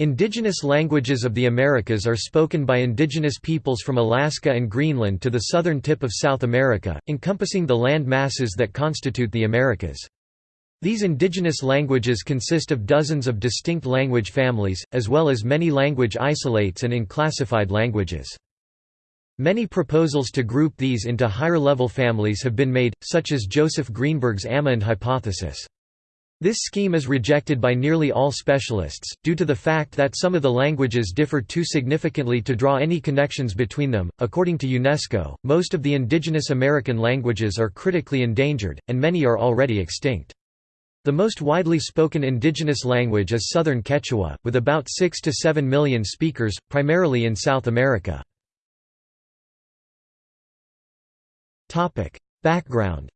Indigenous languages of the Americas are spoken by indigenous peoples from Alaska and Greenland to the southern tip of South America, encompassing the land masses that constitute the Americas. These indigenous languages consist of dozens of distinct language families, as well as many language isolates and unclassified languages. Many proposals to group these into higher-level families have been made, such as Joseph Greenberg's Amerind hypothesis. This scheme is rejected by nearly all specialists, due to the fact that some of the languages differ too significantly to draw any connections between them. According to UNESCO, most of the indigenous American languages are critically endangered, and many are already extinct. The most widely spoken indigenous language is Southern Quechua, with about 6 to 7 million speakers, primarily in South America. Background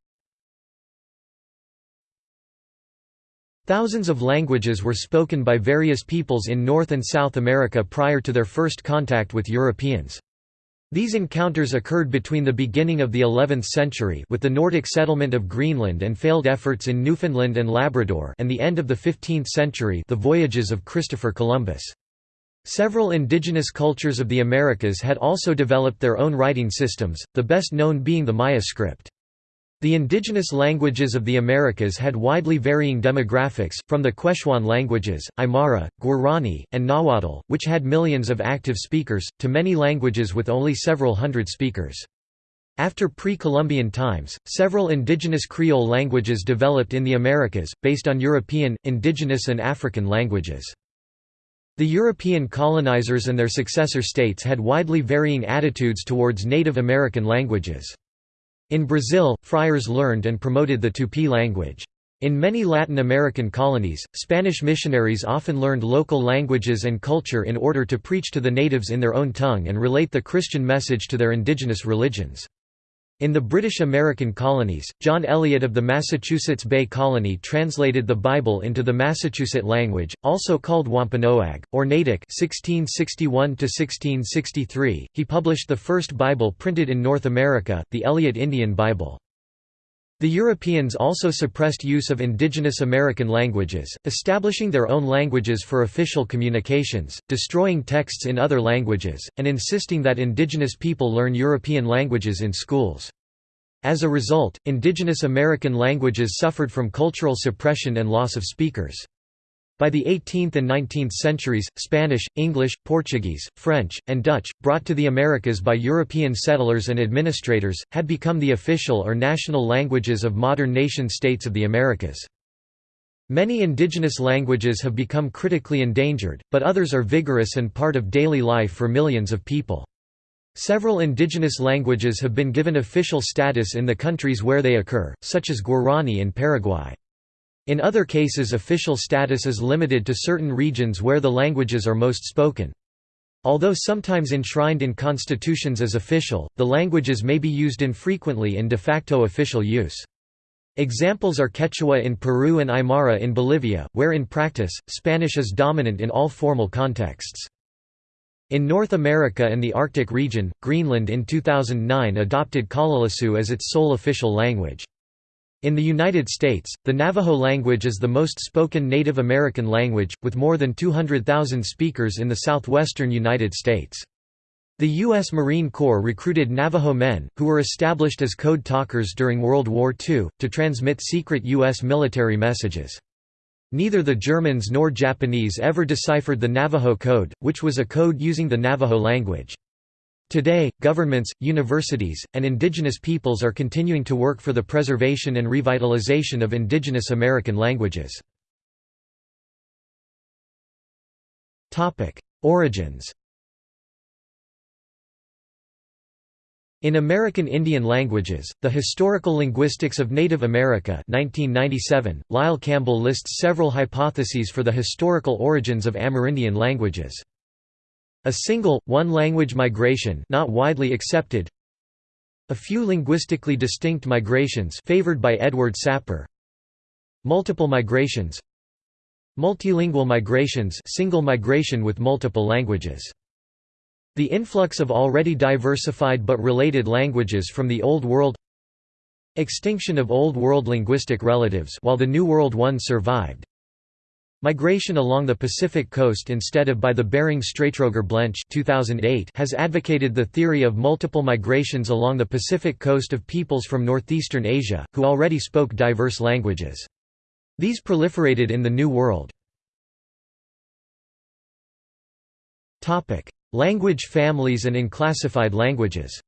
Thousands of languages were spoken by various peoples in North and South America prior to their first contact with Europeans. These encounters occurred between the beginning of the 11th century with the Nordic settlement of Greenland and failed efforts in Newfoundland and Labrador and the end of the 15th century the voyages of Christopher Columbus. Several indigenous cultures of the Americas had also developed their own writing systems, the best known being the Maya script. The indigenous languages of the Americas had widely varying demographics, from the Quechuan languages, Aymara, Guarani, and Nahuatl, which had millions of active speakers, to many languages with only several hundred speakers. After pre-Columbian times, several indigenous Creole languages developed in the Americas, based on European, indigenous and African languages. The European colonizers and their successor states had widely varying attitudes towards Native American languages. In Brazil, friars learned and promoted the Tupi language. In many Latin American colonies, Spanish missionaries often learned local languages and culture in order to preach to the natives in their own tongue and relate the Christian message to their indigenous religions. In the British American colonies, John Eliot of the Massachusetts Bay Colony translated the Bible into the Massachusetts language, also called Wampanoag, or Natick 1661–1663. He published the first Bible printed in North America, the Eliot Indian Bible. The Europeans also suppressed use of indigenous American languages, establishing their own languages for official communications, destroying texts in other languages, and insisting that indigenous people learn European languages in schools. As a result, indigenous American languages suffered from cultural suppression and loss of speakers. By the 18th and 19th centuries, Spanish, English, Portuguese, French, and Dutch, brought to the Americas by European settlers and administrators, had become the official or national languages of modern nation-states of the Americas. Many indigenous languages have become critically endangered, but others are vigorous and part of daily life for millions of people. Several indigenous languages have been given official status in the countries where they occur, such as Guarani and Paraguay. In other cases official status is limited to certain regions where the languages are most spoken. Although sometimes enshrined in constitutions as official, the languages may be used infrequently in de facto official use. Examples are Quechua in Peru and Aymara in Bolivia, where in practice, Spanish is dominant in all formal contexts. In North America and the Arctic region, Greenland in 2009 adopted Kalaalleq as its sole official language. In the United States, the Navajo language is the most spoken Native American language, with more than 200,000 speakers in the southwestern United States. The U.S. Marine Corps recruited Navajo men, who were established as code talkers during World War II, to transmit secret U.S. military messages. Neither the Germans nor Japanese ever deciphered the Navajo Code, which was a code using the Navajo language. Today, governments, universities, and indigenous peoples are continuing to work for the preservation and revitalization of indigenous American languages. Origins In American Indian Languages, The Historical Linguistics of Native America 1997, Lyle Campbell lists several hypotheses for the historical origins of Amerindian languages. A single, one-language migration not widely accepted. A few linguistically distinct migrations favored by Edward Sapir Multiple migrations. Multilingual migrations single migration with multiple languages. The influx of already diversified but related languages from the Old World. Extinction of Old World linguistic relatives while the New World one survived Migration along the Pacific coast instead of by the Bering Strait Roger Blench 2008 has advocated the theory of multiple migrations along the Pacific coast of peoples from northeastern Asia, who already spoke diverse languages. These proliferated in the New World. Language families and unclassified languages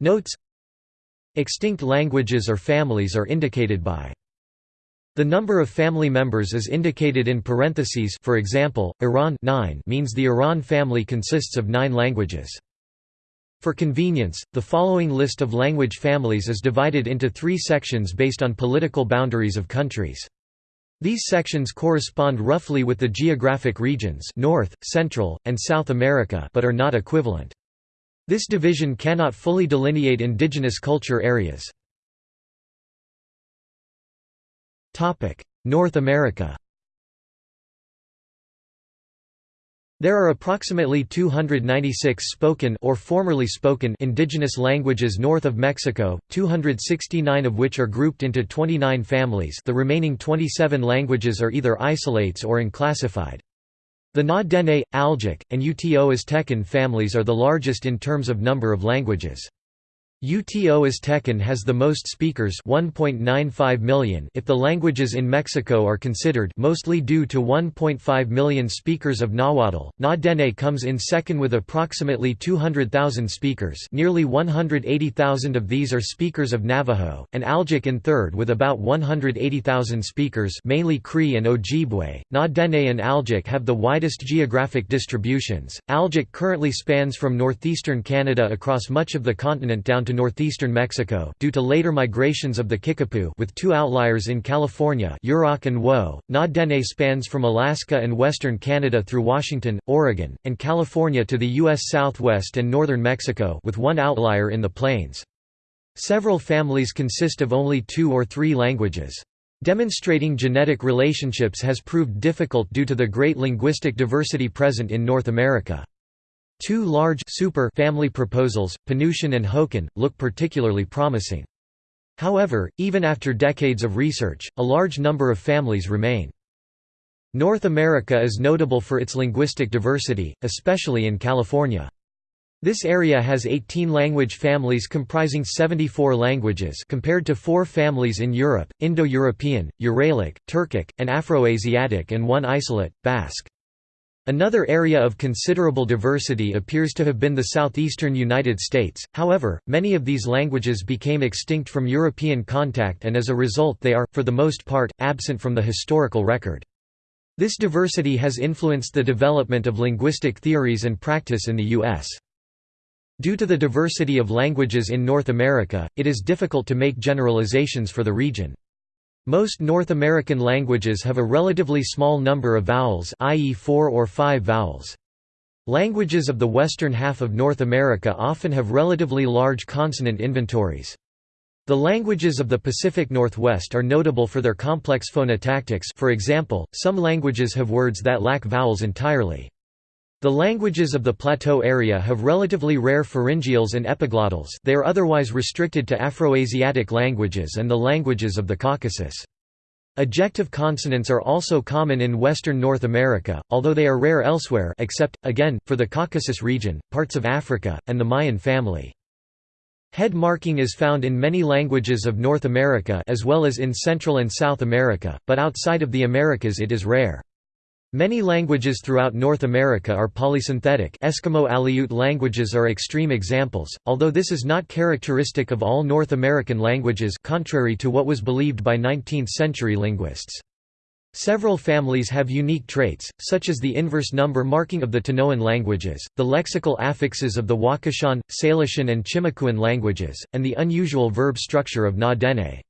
Notes Extinct languages or families are indicated by the number of family members is indicated in parentheses for example, Arauan 9 means the Arauan family consists of nine languages. For convenience, the following list of language families is divided into three sections based on political boundaries of countries. These sections correspond roughly with the geographic regions North, Central, and South America but are not equivalent. This division cannot fully delineate indigenous culture areas. North America There are approximately 296 spoken or formerly spoken indigenous languages north of Mexico, 269 of which are grouped into 29 families the remaining 27 languages are either isolates or unclassified. The Na-Dene, Algic, and Uto Aztecan families are the largest in terms of number of languages. Uto Aztecan has the most speakers 1.95 million if the languages in Mexico are considered mostly due to 1.5 million speakers of Nahuatl. Na-Dene comes in second with approximately 200,000 speakers nearly 180,000 of these are speakers of Navajo, and Algic in third with about 180,000 speakers mainly Cree and Ojibwe. Na-Dene and Algic have the widest geographic distributions. Algic currently spans from northeastern Canada across much of the continent down to northeastern Mexico due to later migrations of the Kickapoo with two outliers in California Yurok and Wiyot. Na-Dene spans from Alaska and western Canada through Washington, Oregon, and California to the U.S. southwest and northern Mexico with one outlier in the plains. Several families consist of only two or three languages. Demonstrating genetic relationships has proved difficult due to the great linguistic diversity present in North America. Two large super family proposals, Penutian and Hokan, look particularly promising. However, even after decades of research, a large number of families remain. North America is notable for its linguistic diversity, especially in California. This area has 18 language families comprising 74 languages compared to four families in Europe, Indo-European, Uralic, Turkic, and Afroasiatic and one isolate, Basque. Another area of considerable diversity appears to have been the southeastern United States, however, many of these languages became extinct from European contact and as a result they are, for the most part, absent from the historical record. This diversity has influenced the development of linguistic theories and practice in the U.S. Due to the diversity of languages in North America, it is difficult to make generalizations for the region. Most North American languages have a relatively small number of vowels i.e. four or five vowels. Languages of the western half of North America often have relatively large consonant inventories. The languages of the Pacific Northwest are notable for their complex phonotactics for example, some languages have words that lack vowels entirely. The languages of the plateau area have relatively rare pharyngeals and epiglottals they are otherwise restricted to Afroasiatic languages and the languages of the Caucasus. Ejective consonants are also common in western North America, although they are rare elsewhere except, again, for the Caucasus region, parts of Africa, and the Mayan family. Head marking is found in many languages of North America as well as in Central and South America, but outside of the Americas it is rare. Many languages throughout North America are polysynthetic Eskimo Aleut languages are extreme examples, although this is not characteristic of all North American languages contrary to what was believed by 19th-century linguists. Several families have unique traits, such as the inverse number marking of the Tanoan languages, the lexical affixes of the Wakashan, Salishan and Chimakuan languages, and the unusual verb structure of Na-Dene.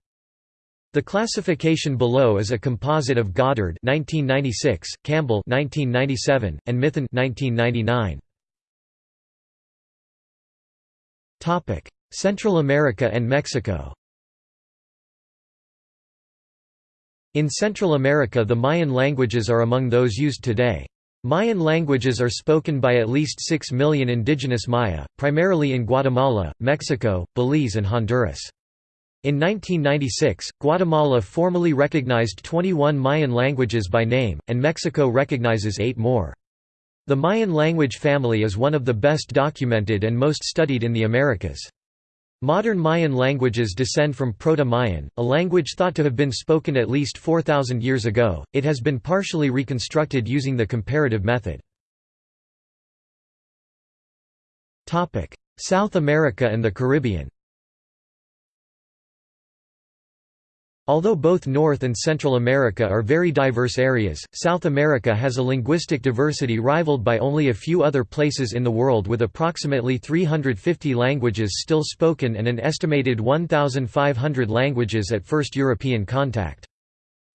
The classification below is a composite of Goddard 1996, Campbell 1997, and Mithun 1999. Topic: Central America and Mexico. In Central America the Mayan languages are among those used today. Mayan languages are spoken by at least 6 million indigenous Maya, primarily in Guatemala, Mexico, Belize and Honduras. In 1996, Guatemala formally recognized 21 Mayan languages by name, and Mexico recognizes eight more. The Mayan language family is one of the best documented and most studied in the Americas. Modern Mayan languages descend from Proto-Mayan, a language thought to have been spoken at least 4,000 years ago. It has been partially reconstructed using the comparative method. South America and the Caribbean Although both North and Central America are very diverse areas, South America has a linguistic diversity rivaled by only a few other places in the world with approximately 350 languages still spoken and an estimated 1,500 languages at first European contact.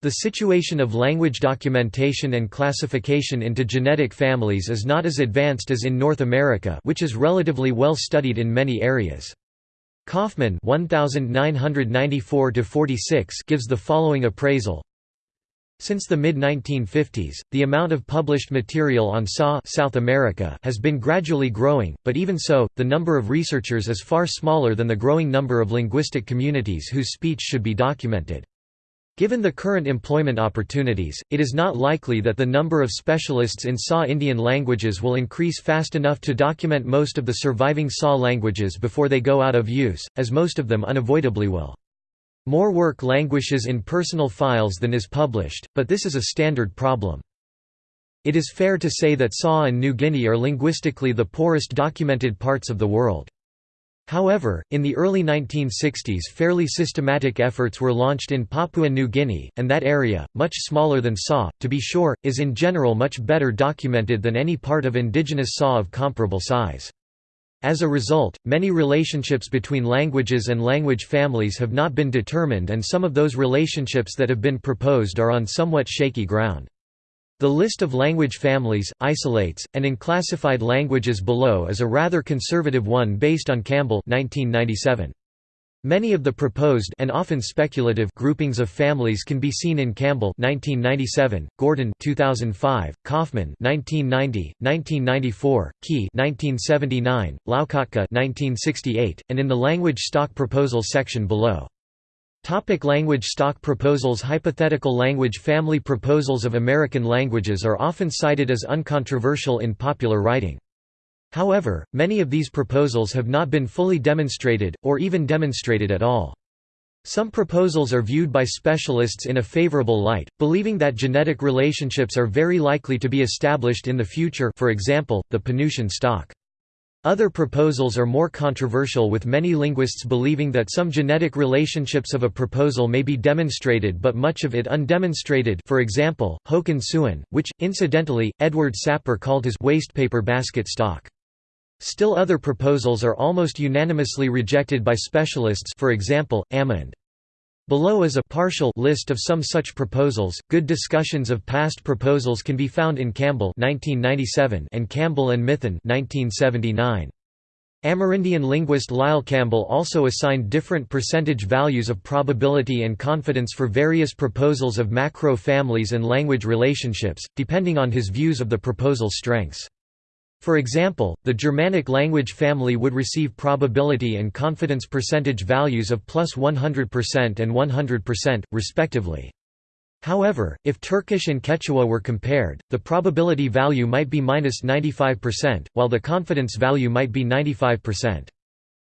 The situation of language documentation and classification into genetic families is not as advanced as in North America which is relatively well studied in many areas. Kaufman 1994 gives the following appraisal since the mid-1950s, the amount of published material on SA South America has been gradually growing, but even so, the number of researchers is far smaller than the growing number of linguistic communities whose speech should be documented. Given the current employment opportunities, it is not likely that the number of specialists in SA Indian languages will increase fast enough to document most of the surviving SA languages before they go out of use, as most of them unavoidably will. More work languishes in personal files than is published, but this is a standard problem. It is fair to say that SA and New Guinea are linguistically the poorest documented parts of the world. However, in the early 1960s fairly systematic efforts were launched in Papua New Guinea, and that area, much smaller than SA, to be sure, is in general much better documented than any part of indigenous SA of comparable size. As a result, many relationships between languages and language families have not been determined and some of those relationships that have been proposed are on somewhat shaky ground. The list of language families, isolates, and unclassified languages below is a rather conservative one based on Campbell 1997. Many of the proposed and often speculative groupings of families can be seen in Campbell 1997, Gordon 2005, Kaufman 1990, 1994, Key 1979, Loukotka 1968, and in the language stock proposals section below. Topic language stock proposals Hypothetical language family proposals of American languages are often cited as uncontroversial in popular writing. However, many of these proposals have not been fully demonstrated, or even demonstrated at all. Some proposals are viewed by specialists in a favorable light, believing that genetic relationships are very likely to be established in the future for example, the Penutian stock. Other proposals are more controversial with many linguists believing that some genetic relationships of a proposal may be demonstrated but much of it undemonstrated for example, Hokan-Siouan, which, incidentally, Edward Sapir called his wastepaper basket stock. Still other proposals are almost unanimously rejected by specialists for example, Amerind. Below is a partial list of some such proposals. Good discussions of past proposals can be found in Campbell 1997 and Campbell and Mithun 1979. Amerindian linguist Lyle Campbell also assigned different percentage values of probability and confidence for various proposals of macro families and language relationships, depending on his views of the proposal's strengths. For example, the Germanic language family would receive probability and confidence percentage values of plus 100% and 100%, respectively. However, if Turkish and Quechua were compared, the probability value might be minus 95%, while the confidence value might be 95%.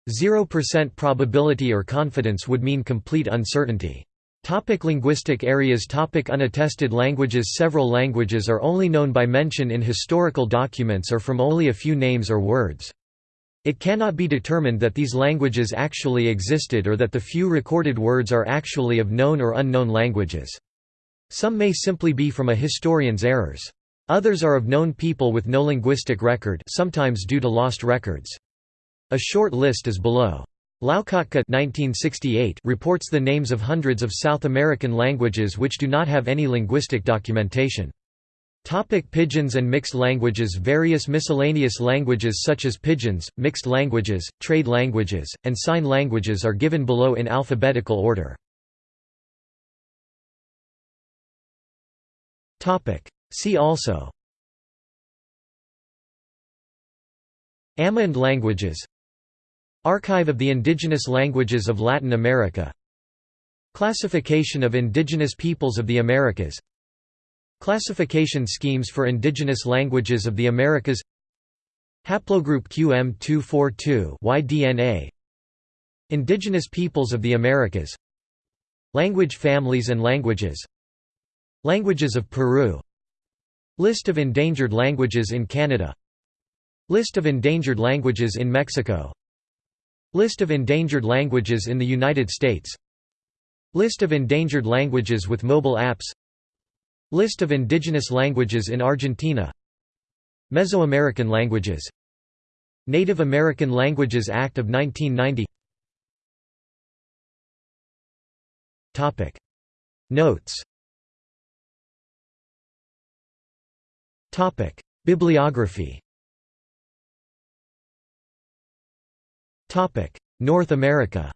0% probability or confidence would mean complete uncertainty. Topic linguistic areas Topic Unattested languages Several languages are only known by mention in historical documents or from only a few names or words. It cannot be determined that these languages actually existed or that the few recorded words are actually of known or unknown languages. Some may simply be from a historian's errors. Others are of known people with no linguistic record sometimes due to lost records. A short list is below. Loukotka reports the names of hundreds of South American languages which do not have any linguistic documentation. Topic Pidgins and mixed languages Various miscellaneous languages such as Pidgins, mixed languages, trade languages, and sign languages are given below in alphabetical order. See also Amerind languages Archive of the Indigenous Languages of Latin America. Classification of indigenous peoples of the Americas. Classification schemes for indigenous languages of the Americas. Haplogroup QM242 YDNA Indigenous peoples of the Americas. Language families and languages. Languages of Peru. List of endangered languages in Canada. List of endangered languages in Mexico List of endangered languages in the United States. List of endangered languages with mobile apps. List of indigenous languages in Argentina. Mesoamerican languages. Native American Languages Act of 1990 Topic. Notes. Topic. Bibliography North America.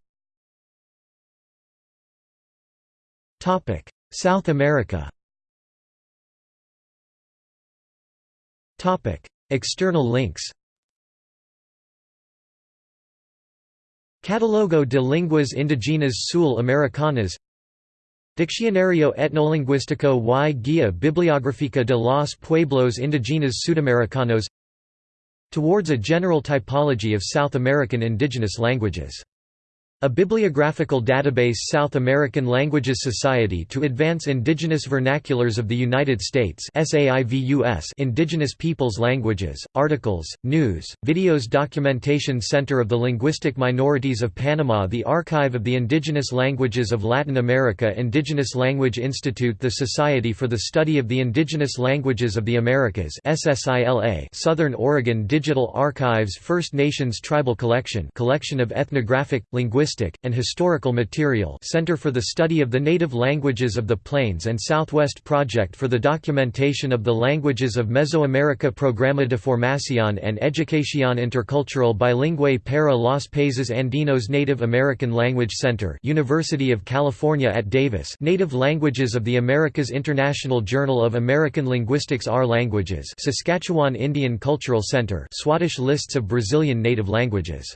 South America. Topic. External links. Catalogo de Linguas Indigenas Sul Americanas. Diccionario Etnolinguístico y Guía Bibliográfica de los Pueblos Indígenas Sudamericanos Towards a general typology of South American indigenous languages a bibliographical database South American Languages Society to Advance Indigenous Vernaculars of the United States Indigenous Peoples Languages, Articles, News, Videos Documentation Center of the Linguistic Minorities of Panama The Archive of the Indigenous Languages of Latin America Indigenous Language Institute The Society for the Study of the Indigenous Languages of the Americas Southern Oregon Digital Archives First Nations Tribal Collection collection of ethnographic, linguistic linguistic, and historical material Center for the Study of the Native Languages of the Plains and Southwest Project for the Documentation of the Languages of Mesoamerica Programa de Formación and Educación Intercultural Bilingüe para los Países Andinos Native American Language Center University of California at Davis Native Languages of the Americas International Journal of American Linguistics R Languages Saskatchewan Indian Cultural Center Swadesh lists of Brazilian native languages